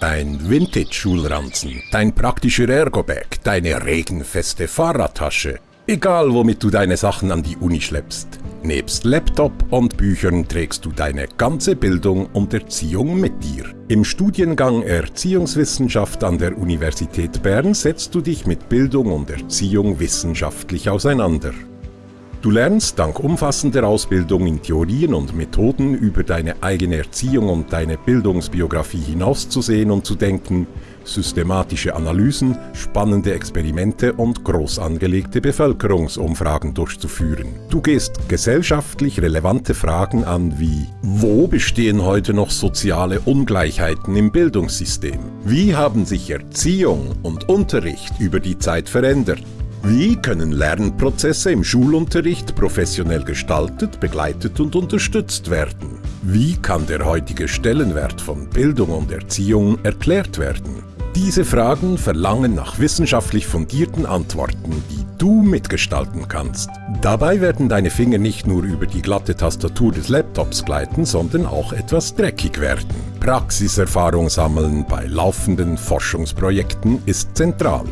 Dein Vintage-Schulranzen, dein praktischer Ergo-Bag, deine regenfeste Fahrradtasche. Egal, womit du deine Sachen an die Uni schleppst. Nebst Laptop und Büchern trägst du deine ganze Bildung und Erziehung mit dir. Im Studiengang Erziehungswissenschaft an der Universität Bern setzt du dich mit Bildung und Erziehung wissenschaftlich auseinander. Du lernst dank umfassender Ausbildung in Theorien und Methoden über deine eigene Erziehung und deine Bildungsbiografie hinauszusehen und zu denken, systematische Analysen, spannende Experimente und groß angelegte Bevölkerungsumfragen durchzuführen. Du gehst gesellschaftlich relevante Fragen an wie Wo bestehen heute noch soziale Ungleichheiten im Bildungssystem? Wie haben sich Erziehung und Unterricht über die Zeit verändert? Wie können Lernprozesse im Schulunterricht professionell gestaltet, begleitet und unterstützt werden? Wie kann der heutige Stellenwert von Bildung und Erziehung erklärt werden? Diese Fragen verlangen nach wissenschaftlich fundierten Antworten, die du mitgestalten kannst. Dabei werden deine Finger nicht nur über die glatte Tastatur des Laptops gleiten, sondern auch etwas dreckig werden. Praxiserfahrung sammeln bei laufenden Forschungsprojekten ist zentral.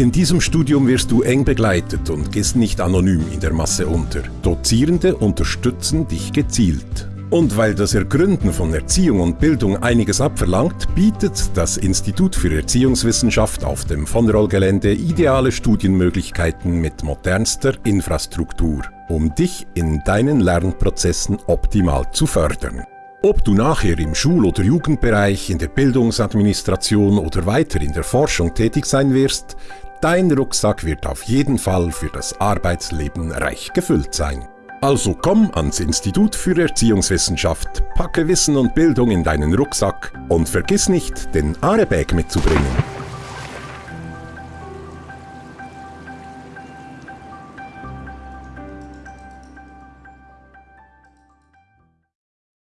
In diesem Studium wirst du eng begleitet und gehst nicht anonym in der Masse unter. Dozierende unterstützen dich gezielt. Und weil das Ergründen von Erziehung und Bildung einiges abverlangt, bietet das Institut für Erziehungswissenschaft auf dem von Roll-Gelände ideale Studienmöglichkeiten mit modernster Infrastruktur, um dich in deinen Lernprozessen optimal zu fördern. Ob du nachher im Schul- oder Jugendbereich, in der Bildungsadministration oder weiter in der Forschung tätig sein wirst, Dein Rucksack wird auf jeden Fall für das Arbeitsleben reich gefüllt sein. Also komm ans Institut für Erziehungswissenschaft, packe Wissen und Bildung in deinen Rucksack und vergiss nicht, den Arebag mitzubringen.